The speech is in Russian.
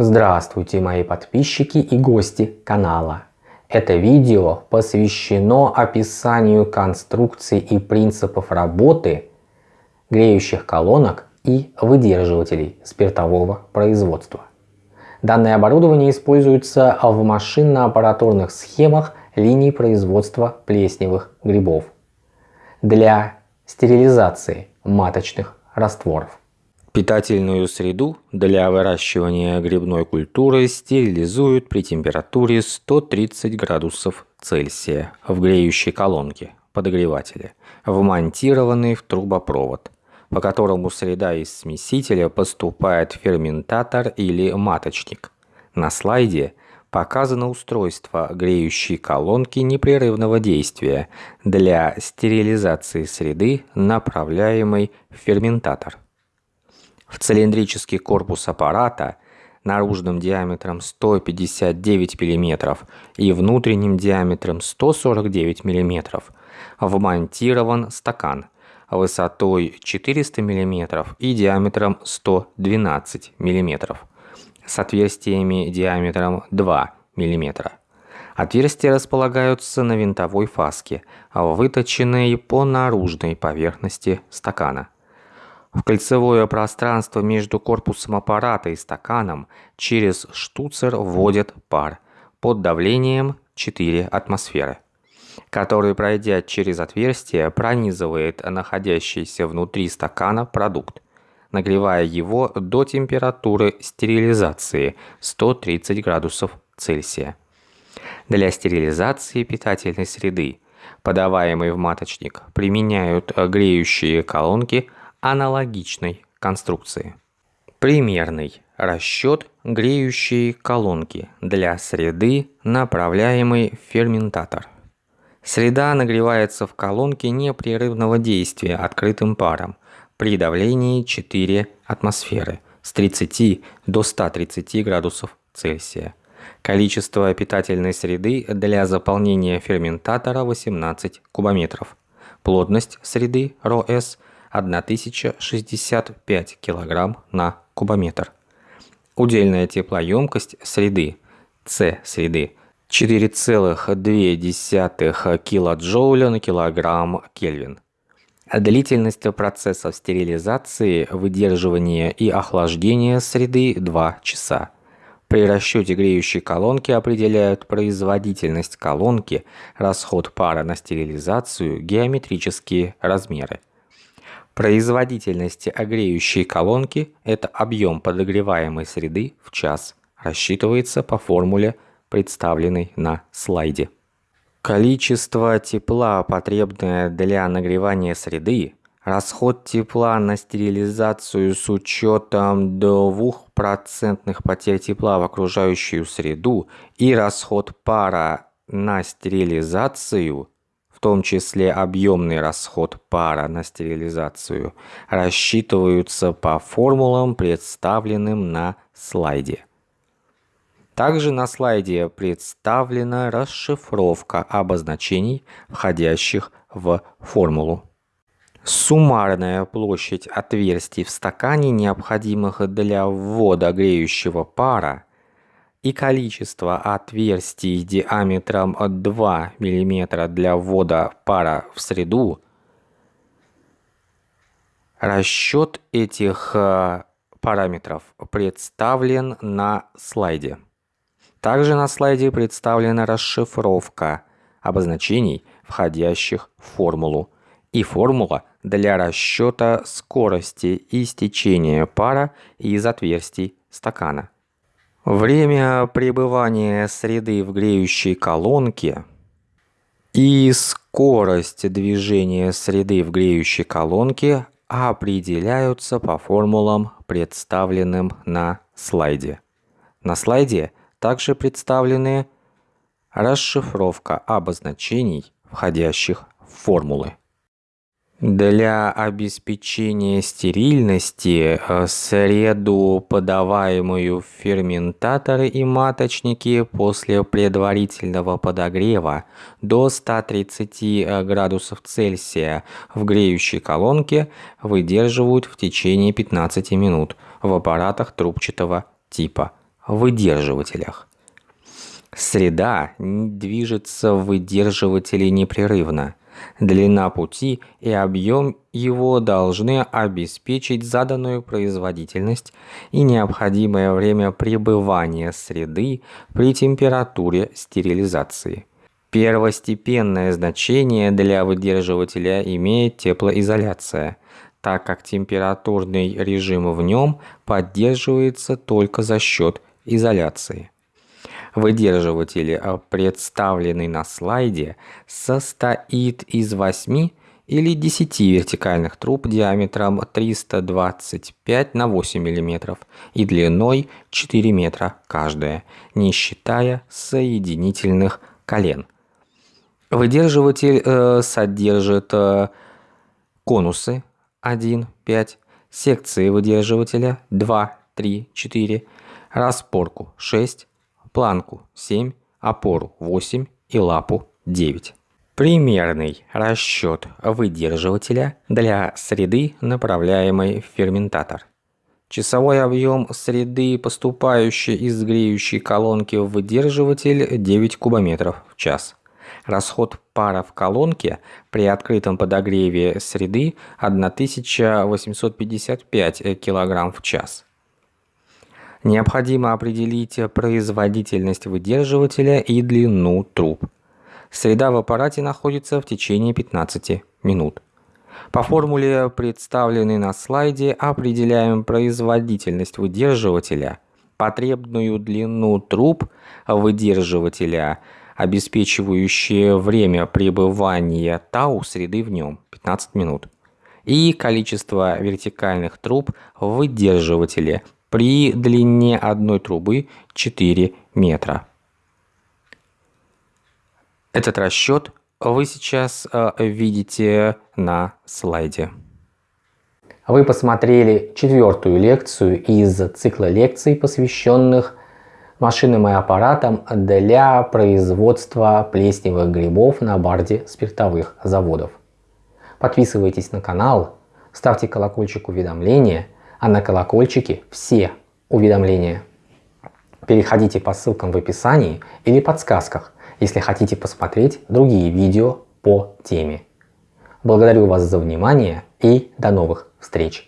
Здравствуйте мои подписчики и гости канала. Это видео посвящено описанию конструкций и принципов работы греющих колонок и выдерживателей спиртового производства. Данное оборудование используется в машинно-аппаратурных схемах линий производства плесневых грибов для стерилизации маточных растворов. Питательную среду для выращивания грибной культуры стерилизуют при температуре 130 градусов Цельсия в греющей колонке подогревателя, вмонтированный в трубопровод, по которому среда из смесителя поступает в ферментатор или маточник. На слайде показано устройство греющей колонки непрерывного действия для стерилизации среды, направляемой в ферментатор. В цилиндрический корпус аппарата наружным диаметром 159 мм и внутренним диаметром 149 мм вмонтирован стакан высотой 400 мм и диаметром 112 мм с отверстиями диаметром 2 мм. Отверстия располагаются на винтовой фаске, выточенной по наружной поверхности стакана. В кольцевое пространство между корпусом аппарата и стаканом через штуцер вводят пар под давлением 4 атмосферы, который, пройдя через отверстие, пронизывает находящийся внутри стакана продукт, нагревая его до температуры стерилизации 130 градусов Цельсия. Для стерилизации питательной среды, подаваемой в маточник, применяют греющие колонки аналогичной конструкции. Примерный расчет греющей колонки для среды, направляемой в ферментатор. Среда нагревается в колонке непрерывного действия открытым паром при давлении 4 атмосферы с 30 до 130 градусов Цельсия. Количество питательной среды для заполнения ферментатора 18 кубометров. Плотность среды РОС 1065 кг на кубометр. Удельная теплоемкость среды С среды 4,2 килоджоуля на килограмм Кельвин. Длительность процессов стерилизации, выдерживания и охлаждения среды 2 часа. При расчете греющей колонки определяют производительность колонки, расход пара на стерилизацию, геометрические размеры. Производительность огреющей колонки – это объем подогреваемой среды в час, рассчитывается по формуле, представленной на слайде. Количество тепла, потребное для нагревания среды, расход тепла на стерилизацию с учетом 2% потерь тепла в окружающую среду и расход пара на стерилизацию, в том числе объемный расход пара на стерилизацию, рассчитываются по формулам, представленным на слайде. Также на слайде представлена расшифровка обозначений, входящих в формулу. Суммарная площадь отверстий в стакане, необходимых для ввода греющего пара, и количество отверстий диаметром 2 мм для ввода пара в среду. Расчет этих э, параметров представлен на слайде. Также на слайде представлена расшифровка обозначений, входящих в формулу, и формула для расчета скорости истечения пара из отверстий стакана. Время пребывания среды в греющей колонке и скорость движения среды в греющей колонке определяются по формулам, представленным на слайде. На слайде также представлены расшифровка обозначений, входящих в формулы. Для обеспечения стерильности э, среду, подаваемую в ферментаторы и маточники после предварительного подогрева до 130 э, градусов Цельсия в греющей колонке, выдерживают в течение 15 минут в аппаратах трубчатого типа выдерживателях. Среда движется в выдерживателе непрерывно. Длина пути и объем его должны обеспечить заданную производительность и необходимое время пребывания среды при температуре стерилизации. Первостепенное значение для выдерживателя имеет теплоизоляция, так как температурный режим в нем поддерживается только за счет изоляции. Выдерживатель, представленный на слайде, состоит из 8 или 10 вертикальных труб диаметром 325 на 8 мм и длиной 4 метра каждая, не считая соединительных колен. Выдерживатель э, содержит э, конусы 1, 5, секции выдерживателя 2, 3, 4, распорку 6, планку 7, опору 8 и лапу 9. Примерный расчет выдерживателя для среды, направляемой в ферментатор. Часовой объем среды, поступающей из греющей колонки в выдерживатель 9 кубометров в час. Расход пара в колонке при открытом подогреве среды 1855 кг в час. Необходимо определить производительность выдерживателя и длину труб. Среда в аппарате находится в течение 15 минут. По формуле, представленной на слайде, определяем производительность выдерживателя, потребную длину труб выдерживателя – обеспечивающее время пребывания тау среды в нем 15 минут, и количество вертикальных труб в выдерживателе при длине одной трубы 4 метра. Этот расчет вы сейчас э, видите на слайде. Вы посмотрели четвертую лекцию из цикла лекций, посвященных машинам и аппаратам для производства плесневых грибов на барде спиртовых заводов. Подписывайтесь на канал, ставьте колокольчик уведомления, а на колокольчике все уведомления. Переходите по ссылкам в описании или подсказках, если хотите посмотреть другие видео по теме. Благодарю вас за внимание и до новых встреч!